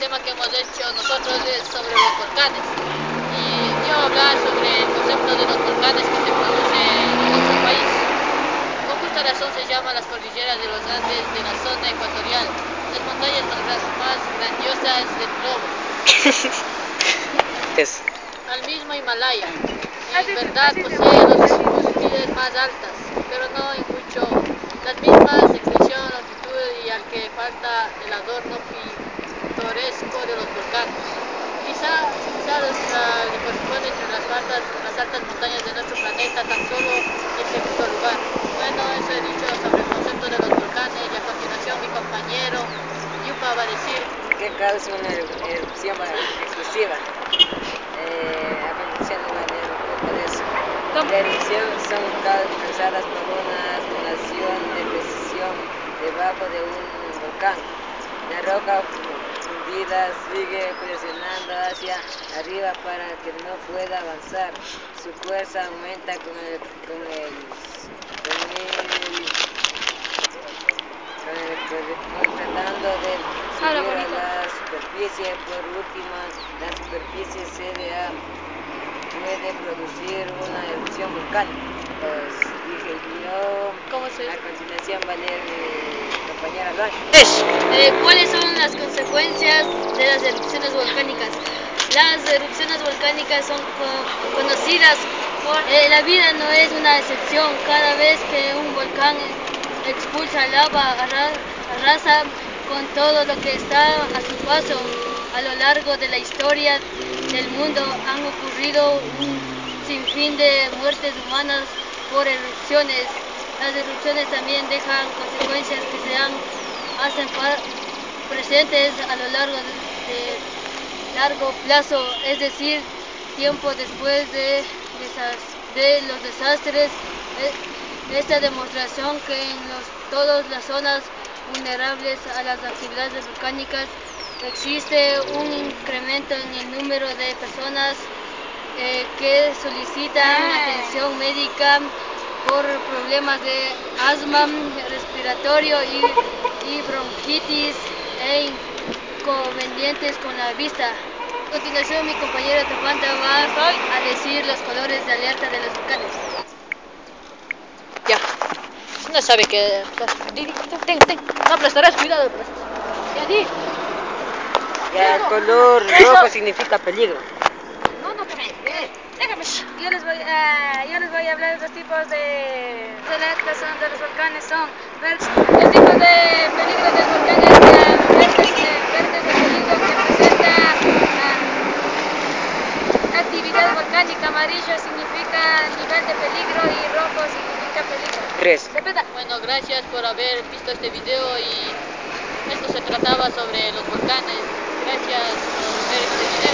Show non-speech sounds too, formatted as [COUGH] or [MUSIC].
tema que hemos hecho nosotros es sobre los volcanes. Y yo voy a hablar sobre el concepto de los volcanes que se produce en nuestro país. Con justa razón se llaman las cordilleras de los Andes de la zona ecuatorial, las montañas más grandiosas del globo. [LAUGHS] Es. Al mismo Himalaya, en verdad posee las cúspides más altas, pero no en mucho las mismas extensión, longitud y al que falta el adorno de los volcanes. Quizá, quizá le corresponde entre las altas, las altas montañas de nuestro planeta tan solo el segundo lugar. Bueno, eso he dicho sobre el concepto de los volcanes y a continuación mi compañero Yupa va a decir ¿Qué causa una erupción explosiva? Eh, a continuación de la eso. La erupción son causadas por una acumulación de presión debajo de un volcán. La roca fundida sigue presionando hacia arriba para que no pueda avanzar. Su fuerza aumenta con el, con el, con el, con el tratando de subir a la superficie. Por último, la superficie CDA puede producir una erupción volcánica. Pues dije yo, ¿Cómo se a continuación va Eh, ¿Cuáles son las consecuencias de las erupciones volcánicas? Las erupciones volcánicas son co- conocidas por... eh, la vida no es una excepción. Cada vez que un volcán expulsa lava, arra- arrasa con todo lo que está a su paso. A lo largo de la historia del mundo han ocurrido un sinfín de muertes humanas por erupciones. Las erupciones también dejan consecuencias que se han, hacen presentes a lo largo de, largo plazo, es decir, tiempo después de, los desastres. Esta demostración que en los, todas las zonas vulnerables a las actividades volcánicas existe un incremento en el número de personas eh, que solicitan atención médica por problemas de asma respiratorio y, y bronquitis e inconvenientes con la vista. A continuación mi compañera Topanta va a decir los colores de alerta de los volcanes. Ya, no sabe que... Ten, ten, no aplastarás, cuidado. Ya di. Ya el color rojo significa peligro. Yo les voy, a, yo les voy a hablar de los tipos de son de los volcanes son verdes. Los tipos de peligro del volcán es la verdes, eh, verdes de peligro que presenta ah, actividad volcánica, amarillo significa nivel de peligro y rojo significa peligro. Tres. Bueno, gracias por haber visto este video y esto se trataba sobre los volcanes. Gracias por ver este video.